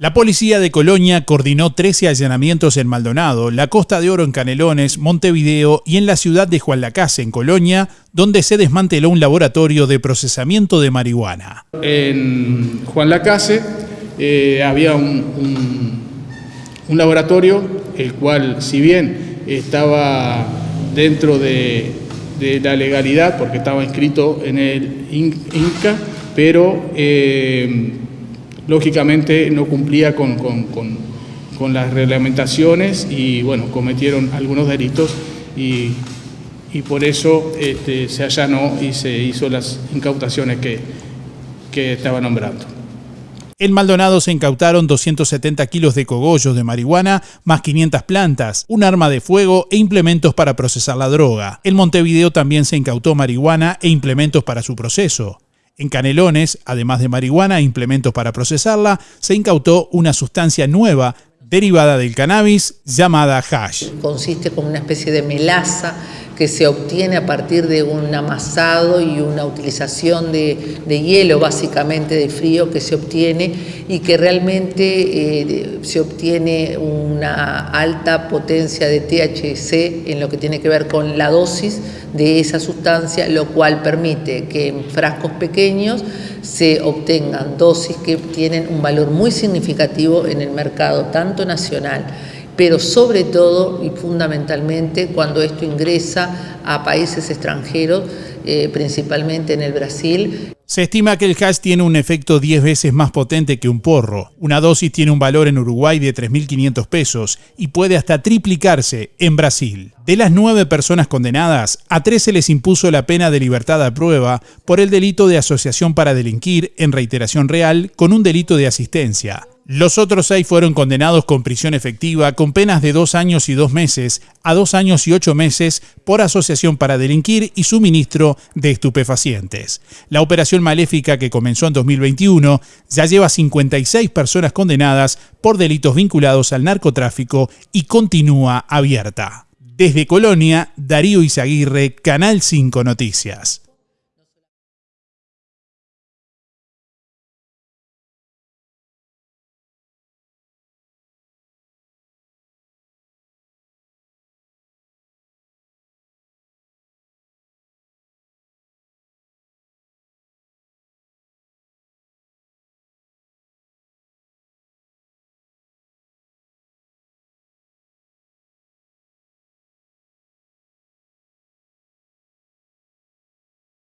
La policía de Colonia coordinó 13 allanamientos en Maldonado, la Costa de Oro en Canelones, Montevideo y en la ciudad de Juan Lacase, en Colonia, donde se desmanteló un laboratorio de procesamiento de marihuana. En Juan Lacase eh, había un, laboratorio, el cual, si bien estaba dentro de, la legalidad, porque estaba inscrito en el INCA, pero eh, lógicamente no cumplía con, las reglamentaciones y bueno, cometieron algunos delitos y, por eso este, se allanó y se hizo las incautaciones que, que estaba nombrando. En Maldonado se incautaron 270 kilos de cogollos de marihuana, más 500 plantas, un arma de fuego e implementos para procesar la droga. En Montevideo también se incautó marihuana e implementos para su proceso. En Canelones, además de marihuana e implementos para procesarla, se incautó una sustancia nueva derivada del cannabis llamada hash. Consiste como una especie de melaza que se obtiene a partir de un amasado y una utilización de, hielo, básicamente de frío, que se obtiene y que realmente eh, se obtiene una alta potencia de THC en lo que tiene que ver con la dosis de esa sustancia, lo cual permite que en frascos pequeños se obtengan dosis que tienen un valor muy significativo en el mercado, tanto nacional pero sobre todo y fundamentalmente cuando esto ingresa a países extranjeros, eh, principalmente en el Brasil. Se estima que el hash tiene un efecto 10 veces más potente que un porro. Una dosis tiene un valor en Uruguay de 3.500 pesos y puede hasta triplicarse en Brasil. De las nueve personas condenadas, a tres se les impuso la pena de libertad a prueba por el delito de asociación para delinquir en reiteración real con un delito de asistencia. Los otros seis fueron condenados con prisión efectiva con penas de dos años y dos meses a dos años y ocho meses por asociación para delinquir y suministro de estupefacientes. La operación maléfica que comenzó en 2021 ya lleva 56 personas condenadas por delitos vinculados al narcotráfico y continúa abierta. Desde Colonia, Darío Izaguirre, Canal 5 Noticias.